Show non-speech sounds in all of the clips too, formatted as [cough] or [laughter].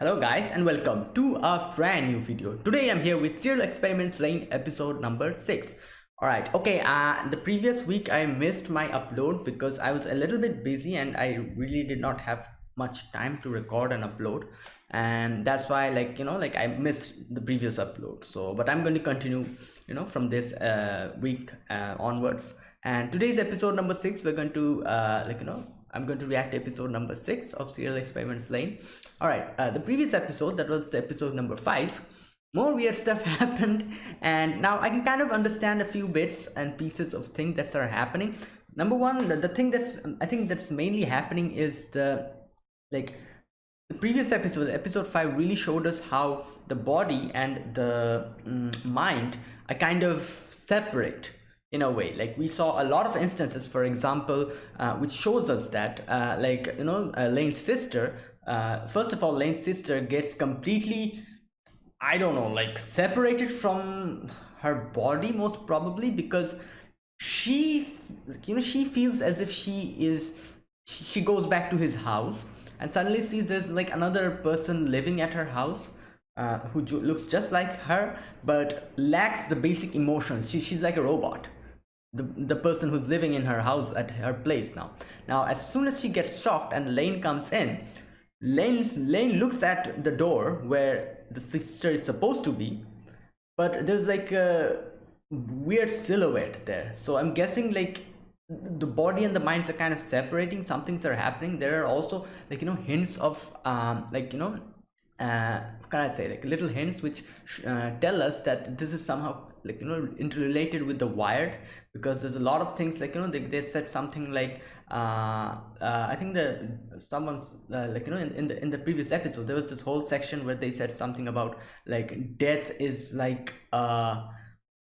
Hello guys and welcome to a brand new video. Today I'm here with Serial Experiments Lain episode number 6. Alright, okay, uh, the previous week I missed my upload because I was a little bit busy and I really did not have much time to record and upload and that's why like you know like I missed the previous upload so but I'm going to continue you know from this uh, week uh, onwards and today's episode number 6 we're going to uh, like you know I'm going to react to episode number six of Serial Experiments Lain. All right, uh, the previous episode, that was the episode number five, more weird stuff [laughs] happened and now I can kind of understand a few bits and pieces of things that are happening. Number one, the, the thing that's, I think that's mainly happening is the, like, the previous episode, episode 5 really showed us how the body and the mm, mind are kind of separate in a way like we saw a lot of instances for example uh, which shows us that uh, like you know uh, lain's sister uh, first of all lain's sister gets completely i don't know like separated from her body most probably because she you know she feels as if she is she goes back to his house and suddenly sees there's like another person living at her house uh, who looks just like her but lacks the basic emotions. She, she's like a robot. The, the person who's living in her house at her place now. Now as soon as she gets shocked and lain comes in lain's lain looks at the door where the sister is supposed to be but there's like a weird silhouette there. So i'm guessing like the body and the minds are kind of separating some things are happening. There are also like you know hints of um like you know uh can i say? Like little hints which uh, tell us that this is somehow like you know interrelated with the wired because there's a lot of things like you know they, they said something like uh, uh i think that someone's uh, like you know in, in the in the previous episode there was this whole section where they said something about like death is like uh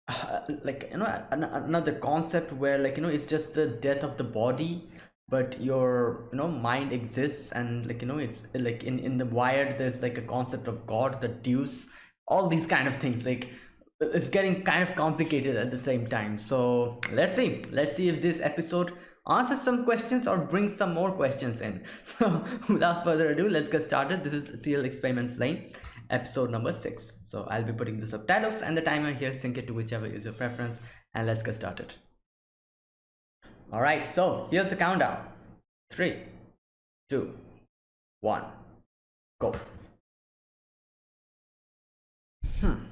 [sighs] like you know another concept where like you know it's just the death of the body but your you know mind exists and like you know it's like in in the wired there's like a concept of god the deus all these kind of things like it's getting kind of complicated at the same time. So let's see. Let's see if this episode answers some questions or bring some more questions in. [laughs] So without further ado let's get started. This is serial experiments lain episode number six. So i'll be putting the subtitles and the timer here. Sync it to whichever is your preference and let's get started. All right so here's the countdown. Three two one go. Hmm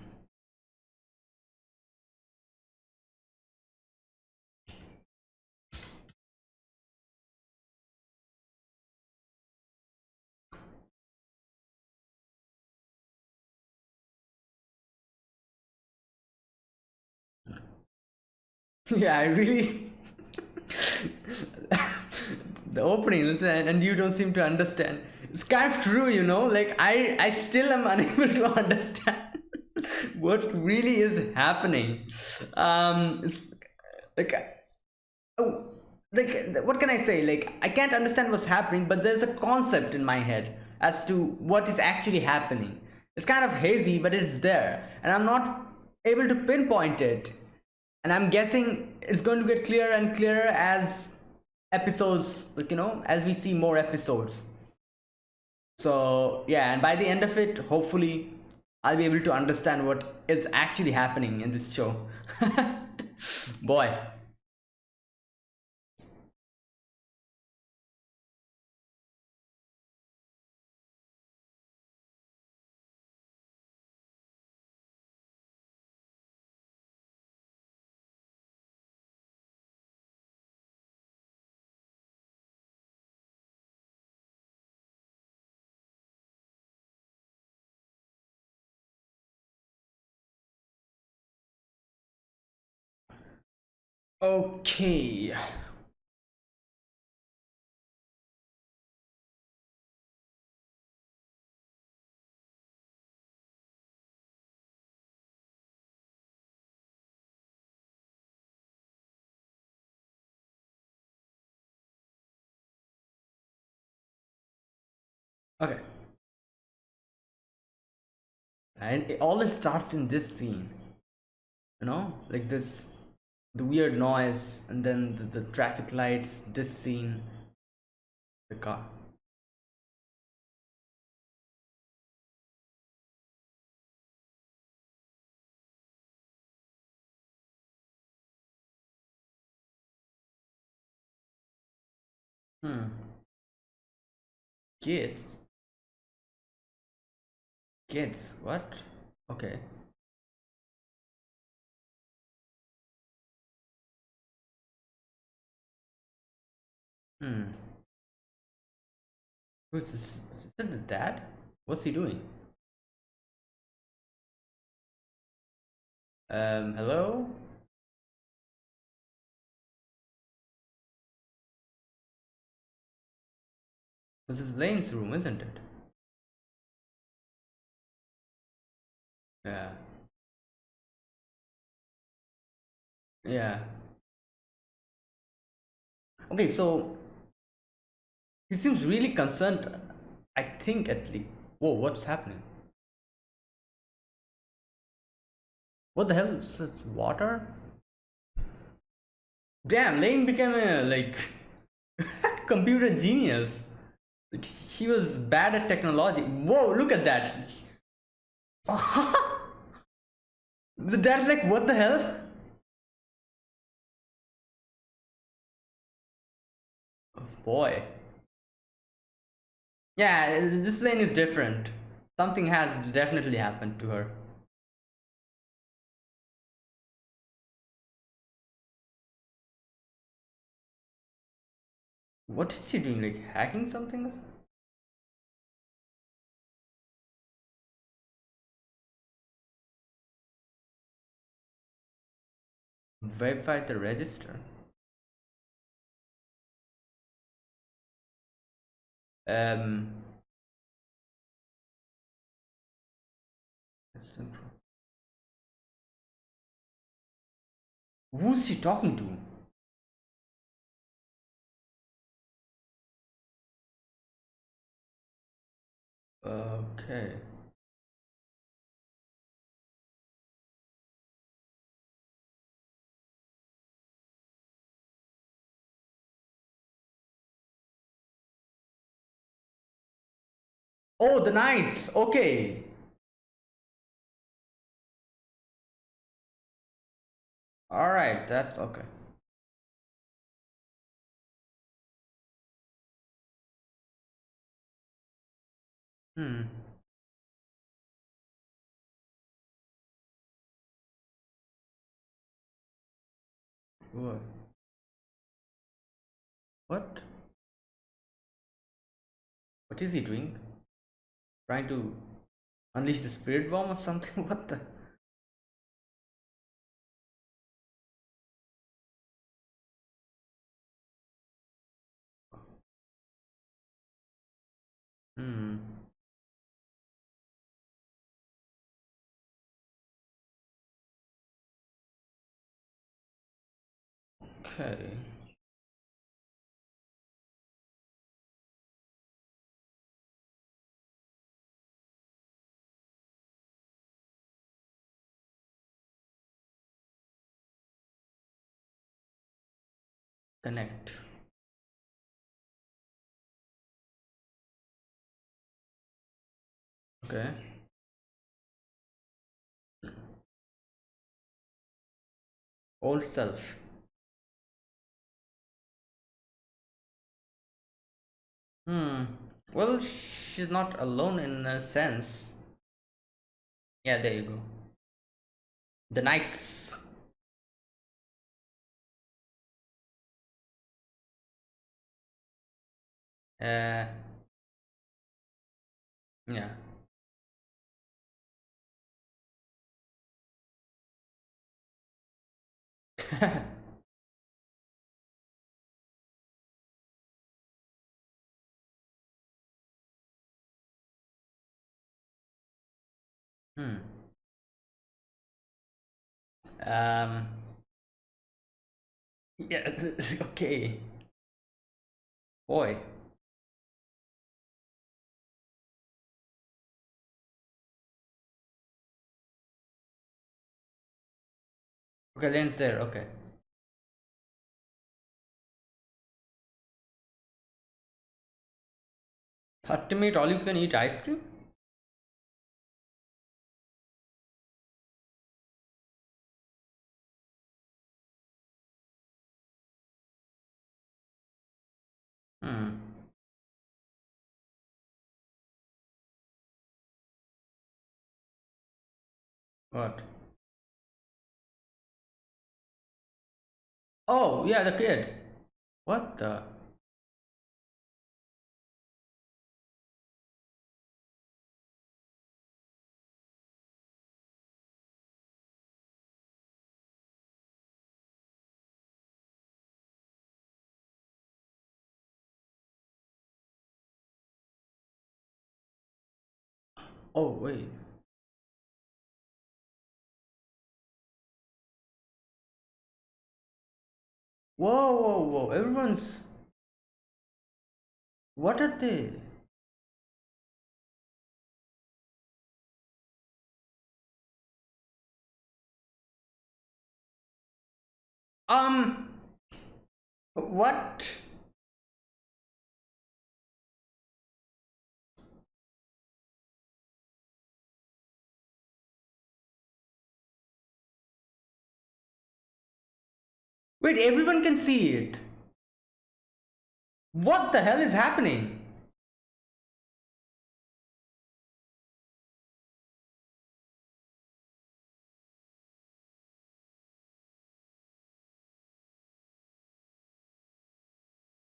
[laughs] yeah i really [laughs] the opening and you don't seem to understand. It's kind of true you know? Like i i still am [laughs] unable to understand what really is happening. Um it's like oh like what can i say? Like i can't understand what's happening but there's a concept in my head as to what is actually happening. It's kind of hazy but it's there and i'm not able to pinpoint it and i'm guessing it's going to get clearer and clearer as episodes like you know as we see more episodes. So yeah and by the end of it hopefully i'll be able to understand what is actually happening in this show. [laughs] Boy Okay. Okay. And it always starts in this scene. You know, like this the weird noise and then the, the traffic lights this scene the car Hmm. Kids. Kids. What? Okay. Hmm. Who's this? Is that the dad? What's he doing? Um, hello? This is Lain's room, isn't it? Yeah. Yeah. Okay, so he seems really concerned. I think at least. Whoa, what's happening? What the hell is it? Water? Damn, Lain became a like [laughs] computer genius. Like, he was bad at technology. Whoa, look at that. [laughs] the dad's like, what the hell? Oh, boy. Yeah, this lain is different. Something has definitely happened to her. What is she doing? Like hacking something? Verify the register. Um. Who's she talking to? Okay. Oh, the knights. Okay. All right, that's okay. Hmm. What? What? What is he doing? Trying to unleash the spirit bomb or something? [laughs] What the? Hmm. Okay. Connect. Okay. Old self. Hmm. Well, she's not alone in a sense. Yeah, there you go. The Nikes. Uh. Yeah. [laughs] hmm. Um. Yeah. [laughs] okay. Boy. Okay, lens there, okay. Thirty minute all you can eat ice cream? Hmm. What? Oh, yeah, the kid. What the? Oh, wait. Whoa, whoa, whoa. Everyone's. What are they? Um. What? Wait, everyone can see it. What the hell is happening?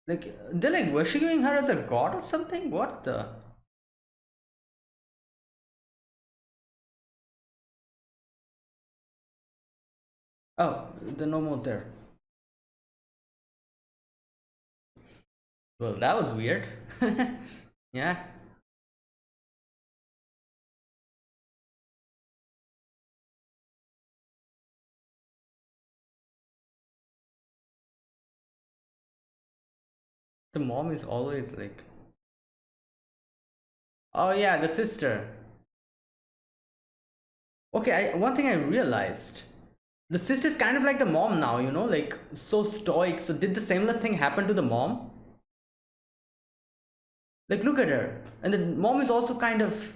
Like, they're like worshipping her as a god or something? What the? Oh, they're no more there. Well, that was weird. [laughs] yeah. The mom is always like... Oh yeah, the sister. Okay, I, one thing I realized. The sister's kind of like the mom now, you know, like so stoic. So did the similar thing happen to the mom? Like, look at her. And the mom is also kind of.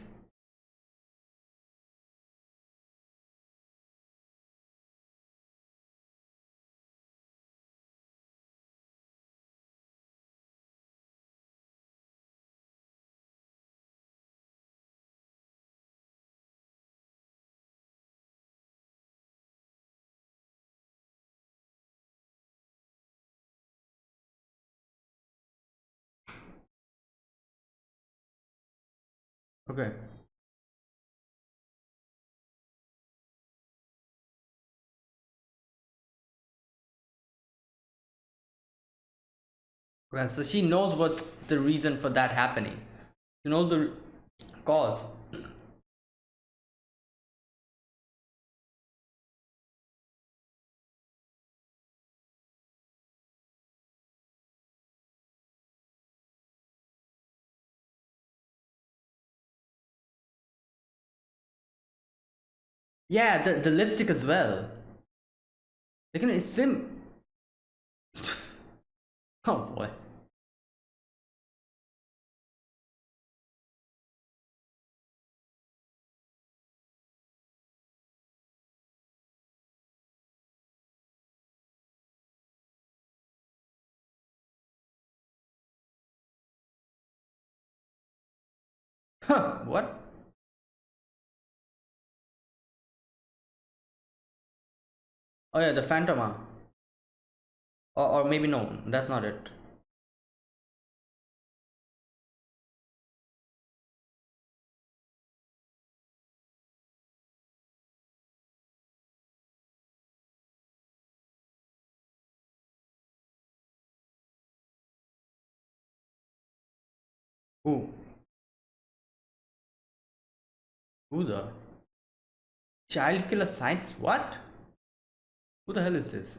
Okay. Well, so she knows what's the reason for that happening. You know the cause. Yeah, the, the lipstick as well. Know, it's sim. [laughs] oh boy. Huh, what? Oh yeah, the Phantoma. Ah. Or, or maybe no, that's not it. Who? Who the? Child killer science? What? Who the hell is this?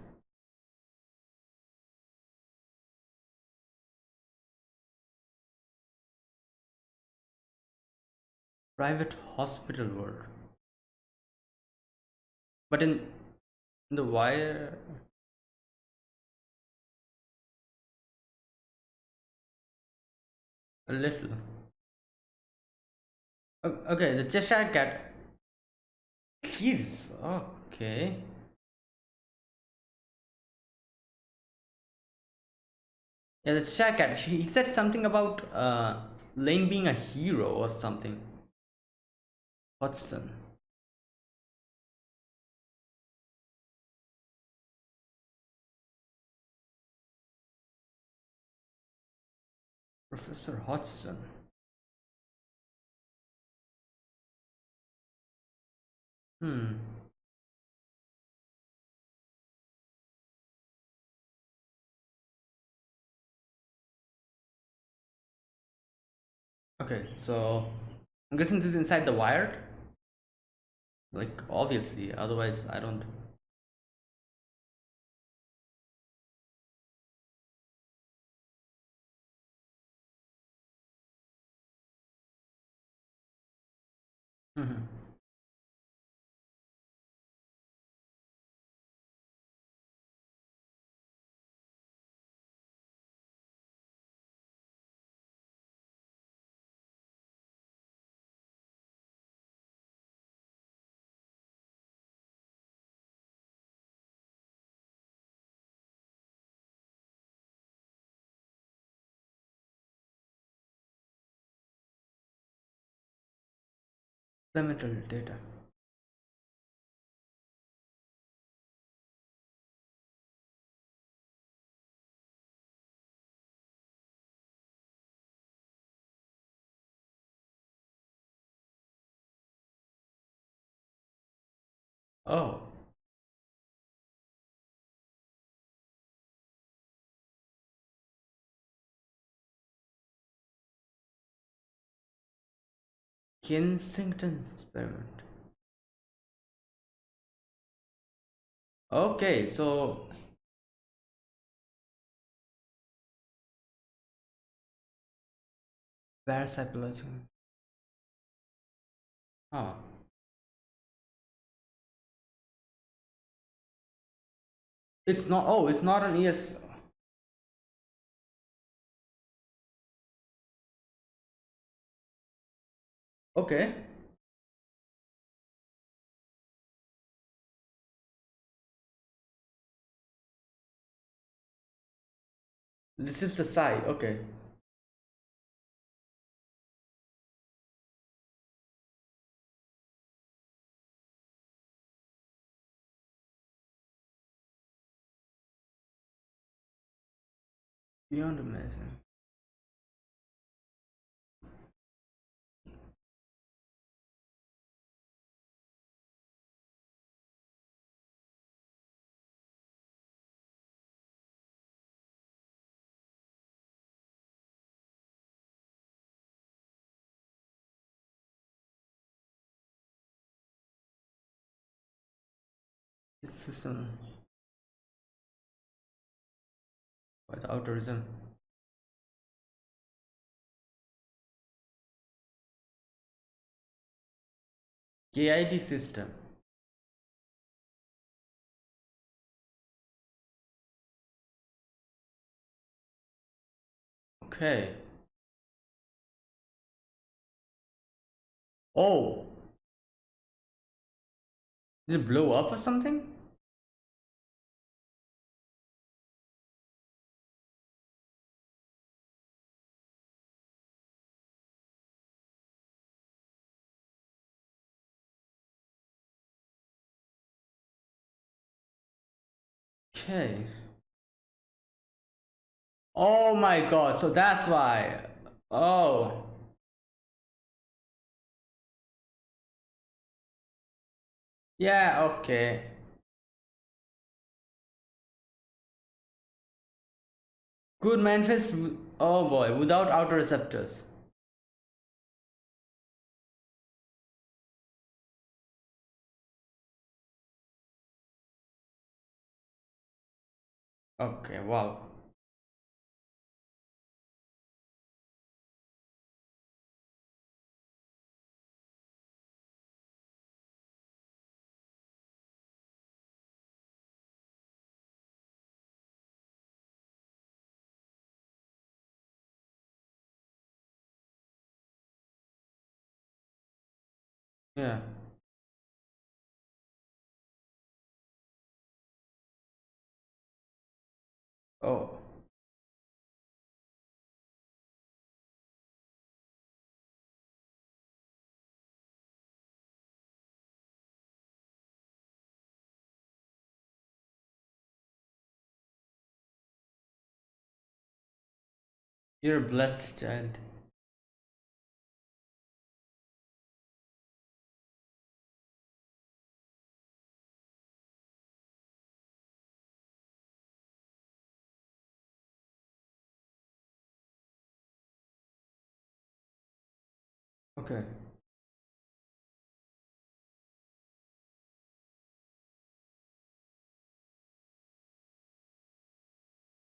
Private hospital world. But in, in the wire. A little. Okay, the Cheshire Cat. Kids. Okay. Yeah, check it He said something about uh, Lain being a hero or something. Watson. Professor Hodgson. Hmm. Okay, so I'm guessing this is inside the wired. Like obviously, otherwise I don't. Mhm. Elemental data. Oh. Kensington experiment. Okay, so parapsychology. Huh. It's not. Oh, it's not an ES. Okay. Is the psi. Okay. Beyond amazing. System by the outerism. KID system. Okay. Oh. Did it blow up or something? Okay. Oh my god, so that's why. Oh. Yeah, okay. Good manifest. Oh boy, without outer receptors. Okay, wow. Yeah. Oh. You're a blessed child. Okay.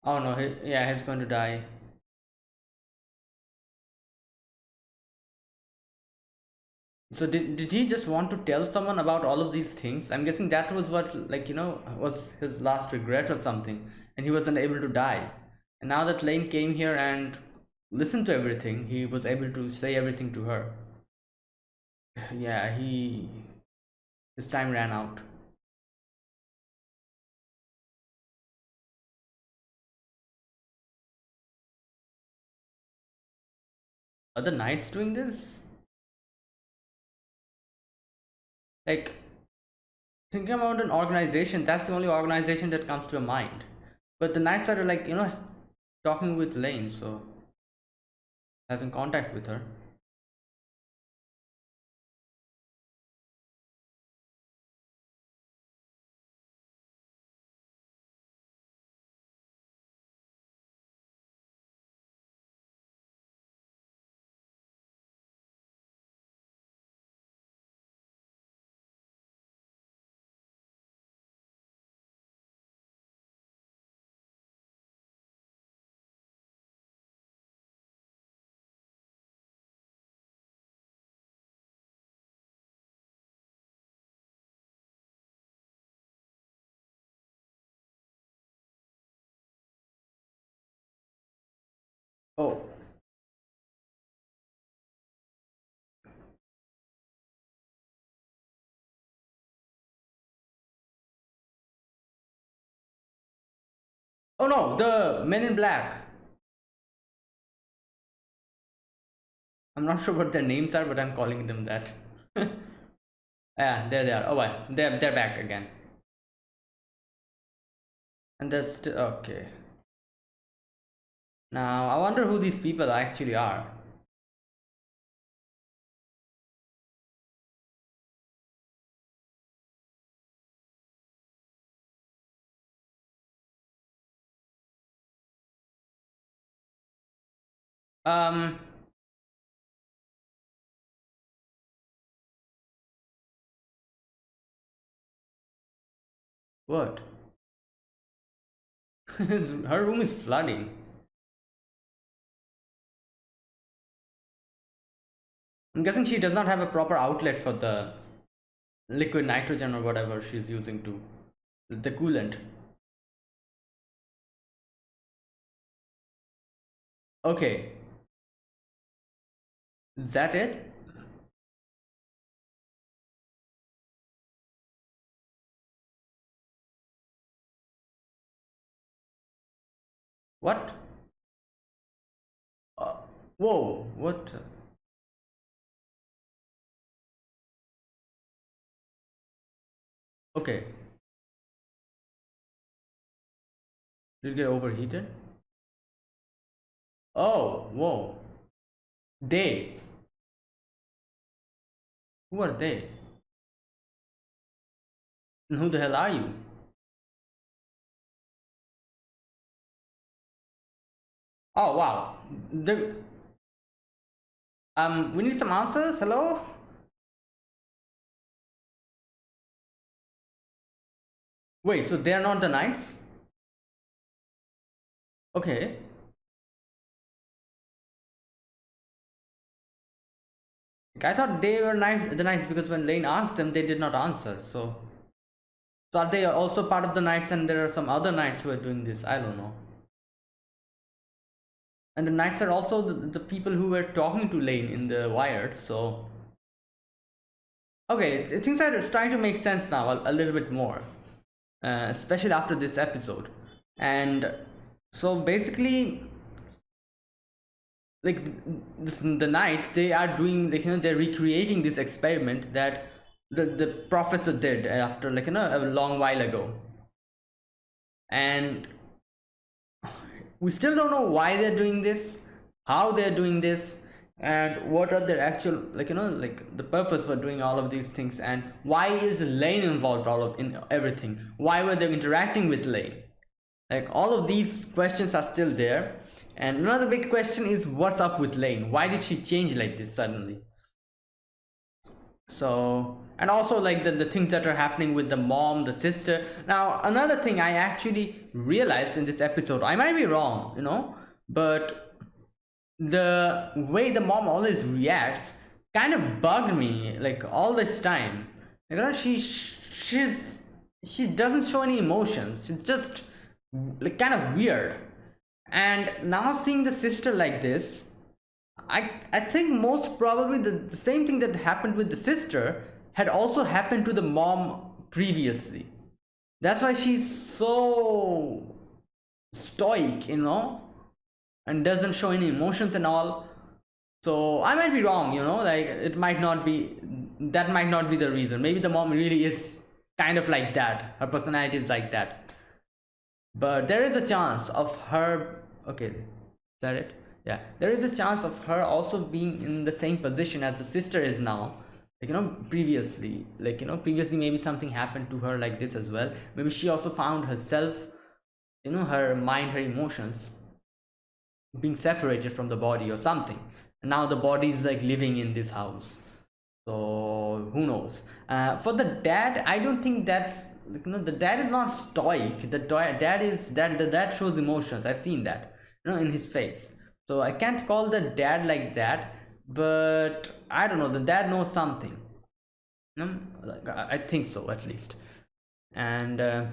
Oh no, he, yeah, he's going to die. So did, did he just want to tell someone about all of these things? I'm guessing that was what like you know was his last regret or something and he wasn't able to die. And now that Lain came here and listened to everything, he was able to say everything to her. [sighs] Yeah, he his time ran out. Are the knights doing this? Like thinking about an organization, that's the only organization that comes to your mind. But the knights are like, you know, talking with Lain, so having contact with her. Oh, oh no, the men in black. I'm not [laughs] sure what their names are, but I'm calling them that. [laughs] yeah, there they are. Oh, well, they're they're back again. And that's okay. Now I wonder who these people actually are. Um, what? [laughs] Her room is flooding. I'm guessing she does not have a proper outlet for the liquid nitrogen or whatever she's using to the coolant. Okay. Is that it? What? Uh, whoa, what? Okay. Did it get overheated? Oh, whoa. They. Who are they? And who the hell are you? Oh, wow. The, um, we need some answers. Hello? Wait, so they are not the knights? Okay. I thought they were knights, the knights because when Lain asked them, they did not answer. So, so are they also part of the knights and there are some other knights who are doing this? I don't know. And the knights are also the, the people who were talking to Lain in the wired. So, okay, things are starting to make sense now a, a little bit more, uh, especially after this episode. And so basically, like this, the knights they are doing like you know they're recreating this experiment that the the professor did after like you know a long while ago and we still don't know why they're doing this how they're doing this and what are their actual like you know like the purpose for doing all of these things? And why is lain involved all of in everything? Why were they interacting with lain? Like all of these questions are still there. And another big question is what's up with lain? Why did she change like this suddenly? So and also like the, the things that are happening with the mom the sister. Now another thing i actually realized in this episode i might be wrong you know but the way the mom always reacts kind of bugged me like all this time. You uh, know she she's she doesn't show any emotions. She's just like kind of weird. And now seeing the sister like this i i think most probably the, the same thing that happened with the sister had also happened to the mom previously. That's why she's so stoic you know and doesn't show any emotions and all. So i might be wrong you know like it might not be that might not be the reason. Maybe the mom really is kind of like that. Her personality is like that. But there is a chance of her okay is that it? Yeah. There is a chance of her also being in the same position as the sister is now. Like you know previously like you know previously maybe something happened to her like this as well. Maybe she also found herself you know her mind her emotions being separated from the body or something. And now the body is like living in this house. So who knows? Uh, for the dad i don't think that's you know the dad is not stoic. The dad is that the dad shows emotions. I've seen that you know in his face. So i can't call the dad like that but i don't know. The dad knows something. You know, like, i think so at least. And uh,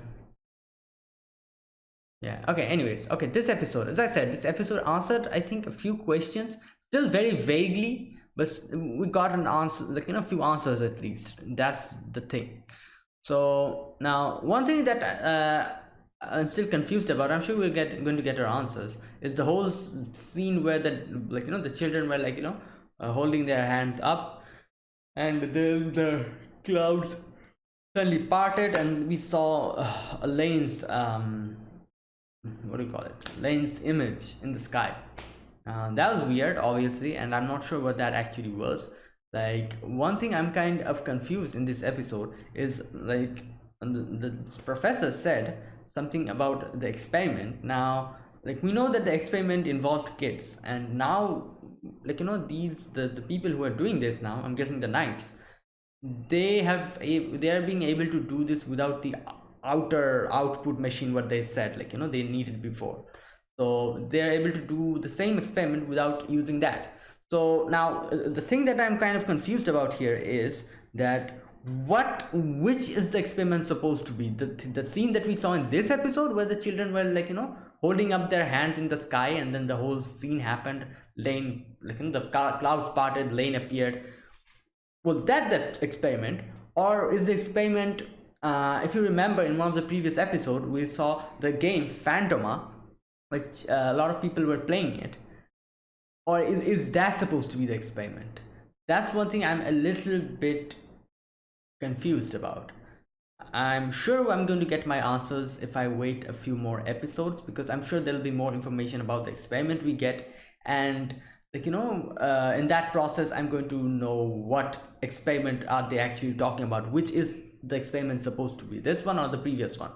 yeah okay anyways okay this episode as i said this episode answered i think a few questions still very vaguely but we got an answer like you know a few answers at least that's the thing. So now one thing that uh, i'm still confused about i'm sure we're get, going to get our answers is the whole scene where the like you know the children were like you know uh, holding their hands up and then the clouds suddenly parted and we saw uh, Lain's um, what do you call it? Lain's image in the sky. Uh, that was weird obviously and I'm not sure what that actually was. Like one thing I'm kind of confused in this episode is like the, the professor said something about the experiment. Now like we know that the experiment involved kids and now like you know these the, the people who are doing this now i'm guessing the knights they have a they are being able to do this without the outer output machine what they said like you know they needed before. So they are able to do the same experiment without using that. So now uh, the thing that i'm kind of confused about here is that what which is the experiment supposed to be? The, the scene that we saw in this episode where the children were like you know holding up their hands in the sky and then the whole scene happened lain like you know, the clouds parted lain appeared. Was that the experiment or is the experiment uh, if you remember in one of the previous episodes we saw the game Phantoma which uh, a lot of people were playing it. Or is, is that supposed to be the experiment? That's one thing i'm a little bit confused about. I'm sure i'm going to get my answers if i wait a few more episodes because i'm sure there'll be more information about the experiment we get. And like you know uh, in that process i'm going to know what experiment are they actually talking about which is the experiment supposed to be. This one or the previous one.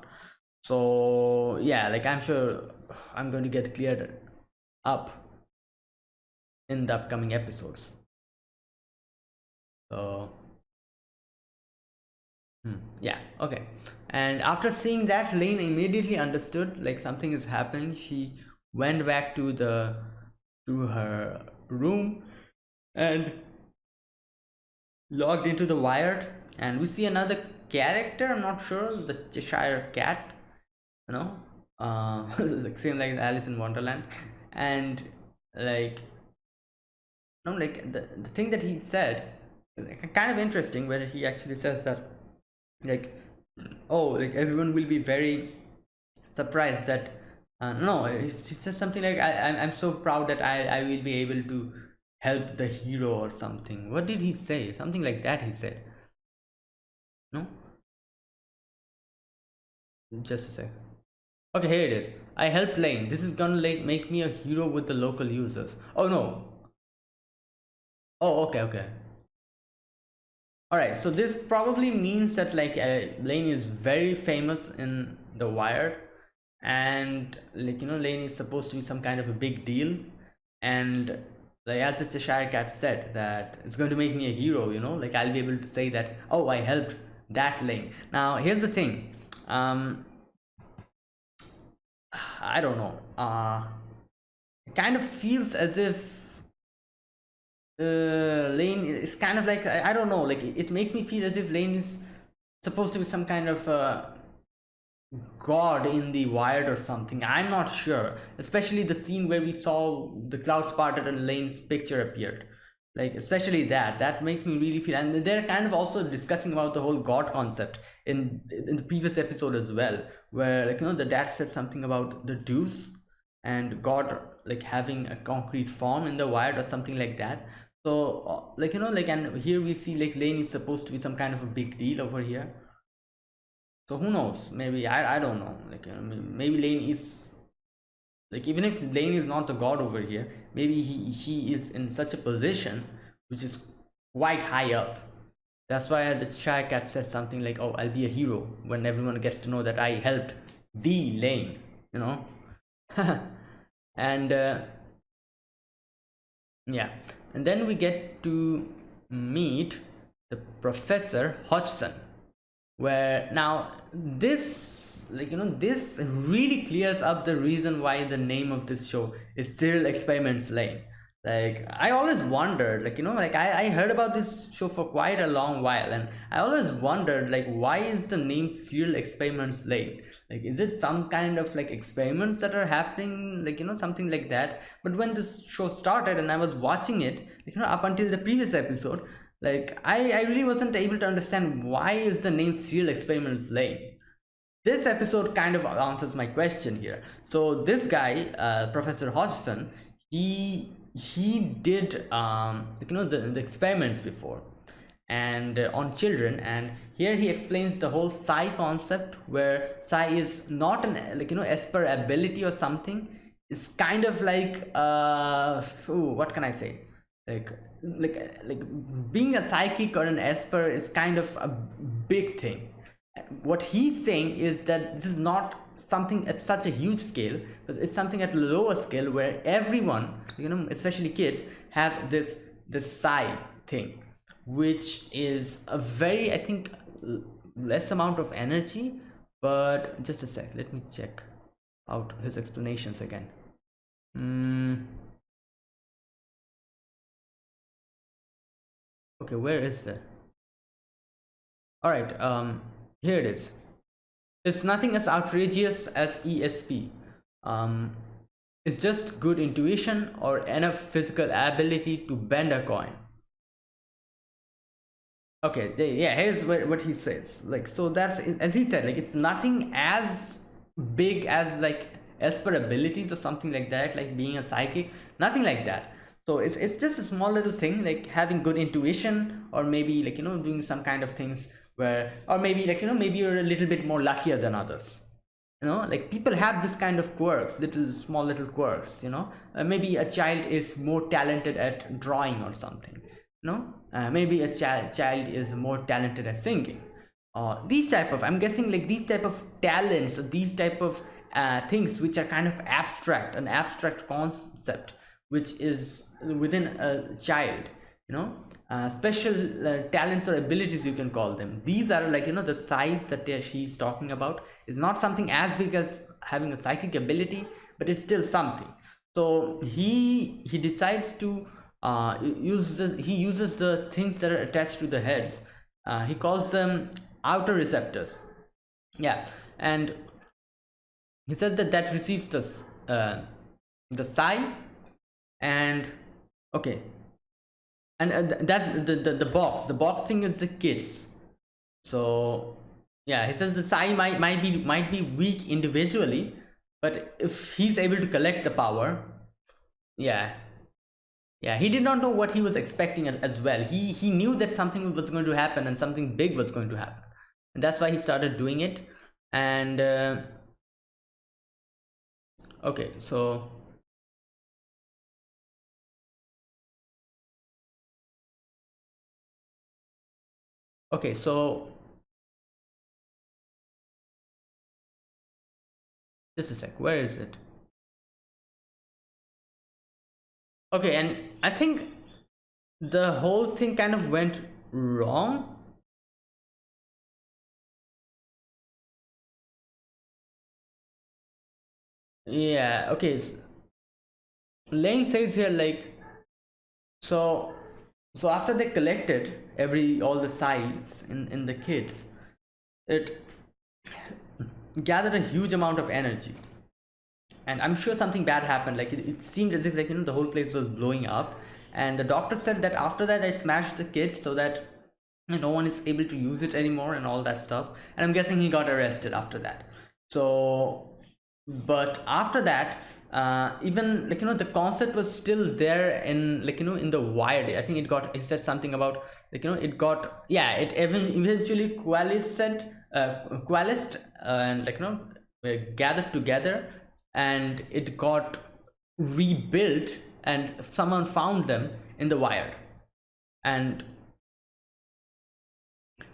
So yeah like i'm sure i'm going to get cleared up in the upcoming episodes. So hmm, yeah okay. And after seeing that lain immediately understood like something is happening. She went back to the to her room and logged into the wired and we see another character i'm not sure the cheshire cat you know uh [laughs] like same like alice in wonderland. And like no like the, the thing that he said kind of interesting where he actually says that like oh like everyone will be very surprised that uh, no he said something like I, I'm, I'm so proud that I, I will be able to help the hero or something what did he say something like that he said no just a sec Okay, here it is. I helped Lain. This is gonna like make me a hero with the local users. Oh no. Oh, okay, okay. Alright, so this probably means that like uh, Lain is very famous in the Wired and like you know Lain is supposed to be some kind of a big deal and the Cheshire Cat said that it's going to make me a hero you know? Like I'll be able to say that oh I helped that Lain. Now here's the thing. Um I don't know. Uh it kind of feels as if uh Lain is kind of like I, I don't know. Like it, it makes me feel as if Lain is supposed to be some kind of uh god in the wired or something. I'm not sure. Especially the scene where we saw the clouds parted and lain's picture appeared. Like especially that. That makes me really feel and they're kind of also discussing about the whole god concept in in the previous episode as well where like you know the dad said something about the Deus and god like having a concrete form in the wired or something like that. So uh, like you know like and here we see like lain is supposed to be some kind of a big deal over here so who knows? Maybe i, I don't know. Like maybe lain is like even if lain is not the god over here maybe he he is in such a position which is quite high up. That's why the shy cat says something like oh i'll be a hero when everyone gets to know that i helped the lain you know? [laughs] And uh, yeah. And then we get to meet the professor hodgson where now this like you know this really clears up the reason why the name of this show is serial experiments lain. Like i always wondered like you know like I, I heard about this show for quite a long while and i always wondered like why is the name serial experiments lain? Like is it some kind of like experiments that are happening like you know something like that? But when this show started and i was watching it like, you know up until the previous episode like I, I really wasn't able to understand why is the name serial experiments lain this episode kind of answers my question here. So this guy uh, professor hodgson he he did um you know the, the experiments before and uh, on children. And here he explains the whole psi concept where psi is not an like you know esper ability or something. It's kind of like uh ooh, what can i say? Like like like being a psychic or an esper is kind of a big thing what he's saying is that this is not something at such a huge scale but it's something at a lower scale where everyone you know especially kids have this this psi thing which is a very i think less amount of energy but just a sec let me check out his explanations again mm. Okay where is that? All right um here it is. It's nothing as outrageous as esp um it's just good intuition or enough physical ability to bend a coin. Okay yeah here's what, what he says. Like so that's as he said like it's nothing as big as like esper abilities or something like that like being a psychic nothing like that so it's, it's just a small little thing like having good intuition or maybe like you know doing some kind of things where or maybe like you know maybe you're a little bit more luckier than others. You know like people have this kind of quirks little small little quirks you know. Uh, maybe a child is more talented at drawing or something you know. Uh, maybe a child child is more talented at singing. Uh, these type of i'm guessing like these type of talents these type of uh, things which are kind of abstract an abstract concept which is within a child you know? Uh, special uh, talents or abilities you can call them. These are like you know the size that she's talking about is not something as big as having a psychic ability but it's still something. So he he decides to uh uses he uses the things that are attached to the heads. Uh, he calls them outer receptors yeah and he says that that receives this uh, the psi and okay. And uh, that's the, the the box. The boxing is the kids. So yeah he says the psi might might be might be weak individually but if he's able to collect the power yeah. Yeah he did not know what he was expecting as well. He he knew that something was going to happen and something big was going to happen. And that's why he started doing it. And uh, okay so okay so just a sec where is it? Okay and i think the whole thing kind of went wrong. Yeah okay lain says here like so so after they collected every all the sides in in the kids it gathered a huge amount of energy. And i'm sure something bad happened like it, it seemed as if like you know the whole place was blowing up. And the doctor said that after that i smashed the kids so that no one is able to use it anymore and all that stuff. And i'm guessing he got arrested after that. So but after that uh, even like you know the concept was still there in like you know in the wired. I think it got it said something about like you know it got yeah it even eventually coalesced uh, coalesced uh, and like you know uh, gathered together and it got rebuilt and someone found them in the wired. And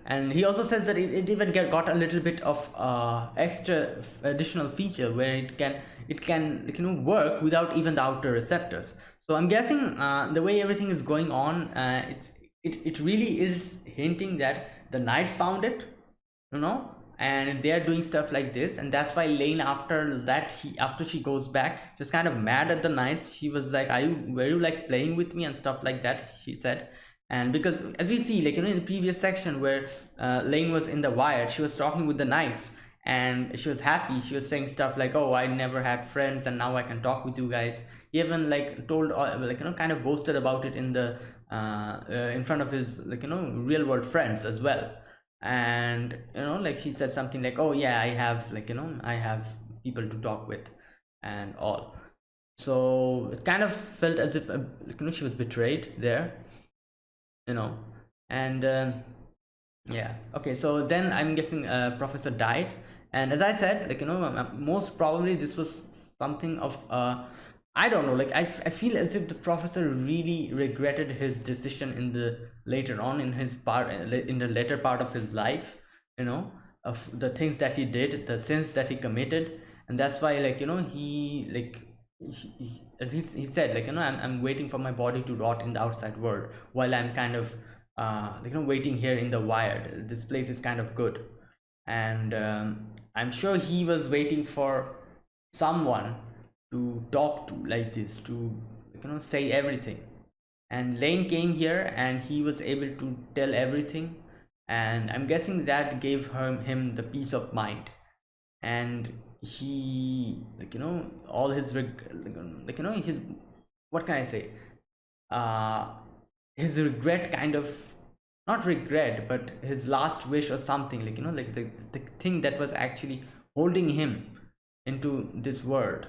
and he also says that it, it even get, got a little bit of uh, extra additional feature where it can it can you know work without even the outer receptors. So i'm guessing uh, the way everything is going on uh, it's it, it really is hinting that the knights found it you know and they are doing stuff like this. And that's why lain after that he after she goes back just kind of mad at the knights. She was like are you were you like playing with me? and stuff like that she said and because as we see like you know in the previous section where uh, lain was in the wire she was talking with the knights and she was happy. She was saying stuff like oh i never had friends and now i can talk with you guys. He even like told uh, like you know kind of boasted about it in the uh, uh, in front of his like you know real world friends as well. And you know like he said something like oh yeah i have like you know i have people to talk with and all. So it kind of felt as if uh, you know she was betrayed there you know. And um, yeah. Okay so then i'm guessing uh, professor died. And as i said like you know most probably this was something of uh i don't know like I, I feel as if the professor really regretted his decision in the later on in his part in the later part of his life you know of the things that he did the sins that he committed. And that's why like you know he like he, as he, he said like you know I'm, I'm waiting for my body to rot in the outside world while i'm kind of uh you know waiting here in the wired. This place is kind of good. And um, i'm sure he was waiting for someone to talk to like this to you know say everything. And lain came here and he was able to tell everything. And i'm guessing that gave him him the peace of mind. And he like you know all his like you know his what can i say? Uh his regret kind of not regret but his last wish or something like you know like the, the thing that was actually holding him into this world.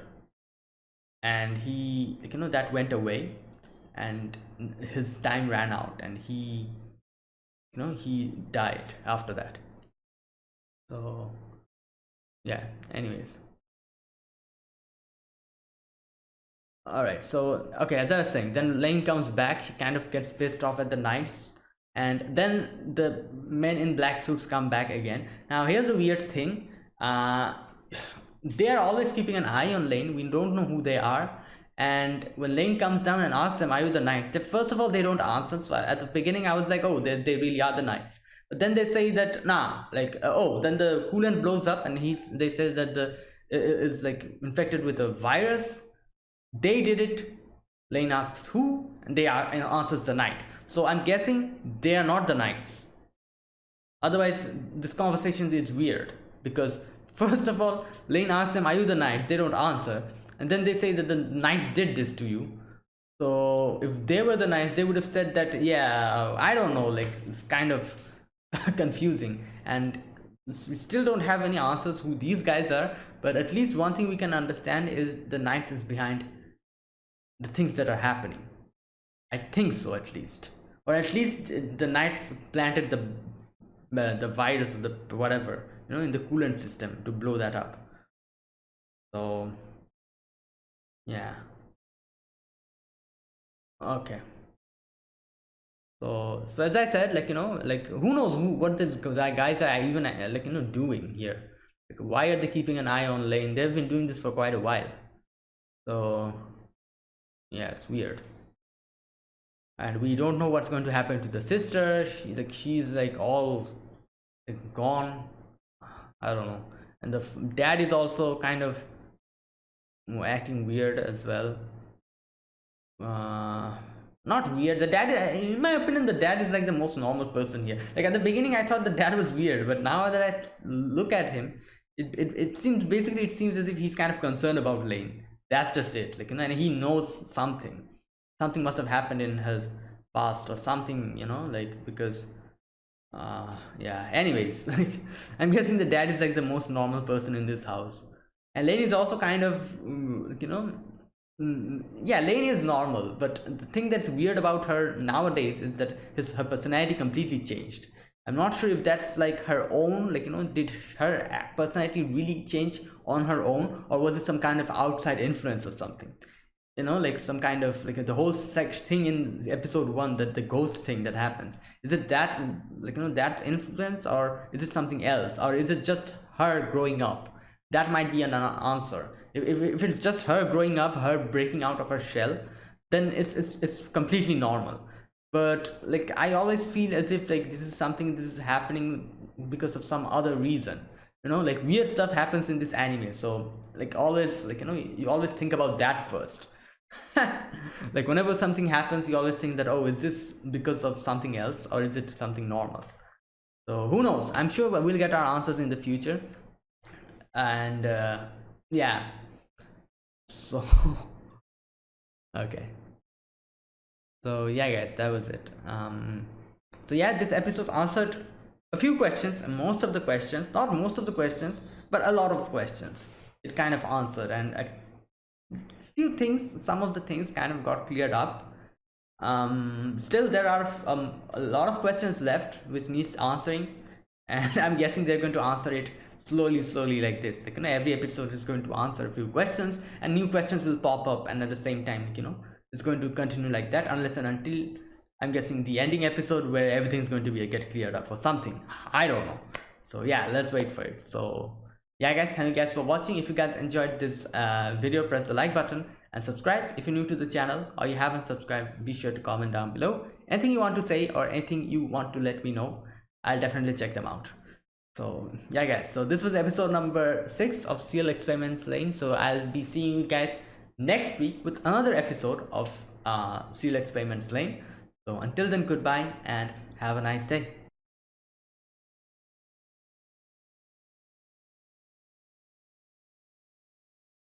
And he like you know that went away and his time ran out and he you know he died after that. So yeah anyways. All right so okay as i was saying then lain comes back she kind of gets pissed off at the knights and then the men in black suits come back again. Now here's a weird thing uh [sighs] they are always keeping an eye on lain we don't know who they are and when lain comes down and asks them are you the knights? First of all they don't answer so at the beginning i was like oh they, they really are the knights then they say that nah like uh, oh then the coolant blows up and he's they say that the is like infected with a virus. They did it. Lain asks who and they are and answers the knight so i'm guessing they are not the knights. Otherwise this conversation is weird because [laughs] first of all lain asks them are you the knights? They don't answer. And then they say that the knights did this to you. So if they were the knights they would have said that yeah i don't know like it's kind of [laughs] confusing. And we still don't have any answers who these guys are but at least one thing we can understand is the knights is behind the things that are happening. I think so at least. Or at least the knights planted the uh, the virus or the whatever you know in the coolant system to blow that up. So yeah. Okay so so as i said like you know like who knows who what this guys are even uh, like you know doing here. Like why are they keeping an eye on lain? They've been doing this for quite a while. So yeah it's weird. And we don't know what's going to happen to the sister. She like she's like all like, gone. I don't know. And the dad is also kind of acting weird as well. Uh not weird. The dad in my opinion the dad is like the most normal person here. Like at the beginning i thought the dad was weird but now that i look at him it, it, it seems basically it seems as if he's kind of concerned about lain. That's just it. Like you know and he knows something. Something must have happened in his past or something you know like because uh yeah. Anyways [laughs] like i'm guessing the dad is like the most normal person in this house. And lain is also kind of mm, you know Mm, yeah lain is normal but the thing that's weird about her nowadays is that his her personality completely changed. I'm not sure if that's like her own like you know did her personality really change on her own or was it some kind of outside influence or something? You know like some kind of like the whole sex thing in episode one that the ghost thing that happens. Is it that like you know that's influence or is it something else? Or is it just her growing up? That might be an answer if, if, if it's just her growing up her breaking out of her shell then it's, it's it's completely normal. But like i always feel as if like this is something this is happening because of some other reason. You know like weird stuff happens in this anime so like always like you know you always think about that first. [laughs] Like whenever something happens you always think that oh is this because of something else or is it something normal? So who knows? I'm sure we'll get our answers in the future. And uh, yeah. So [laughs] okay. So yeah guys that was it. Um so yeah this episode answered a few questions most of the questions not most of the questions but a lot of questions. It kind of answered and a few things some of the things kind of got cleared up. Um still there are um, a lot of questions left which needs answering [laughs] and i'm guessing they're going to answer it slowly slowly like this. Like you know every episode is going to answer a few questions and new questions will pop up and at the same time you know it's going to continue like that unless and until i'm guessing the ending episode where everything's going to be get cleared up or something. I don't know. So yeah let's wait for it. So yeah guys thank you guys for watching. If you guys enjoyed this uh, video press the like button and subscribe. If you're new to the channel or you haven't subscribed be sure to comment down below. Anything you want to say or anything you want to let me know i'll definitely check them out so yeah guys. So this was episode number six of Serial Experiments Lain. So i'll be seeing you guys next week with another episode of uh Experiments Lain. So until then goodbye and have a nice day